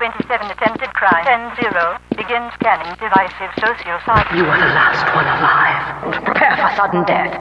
27 attempted crime. 10-0. Begin scanning divisive social psych. You are the last one alive. Prepare for sudden death.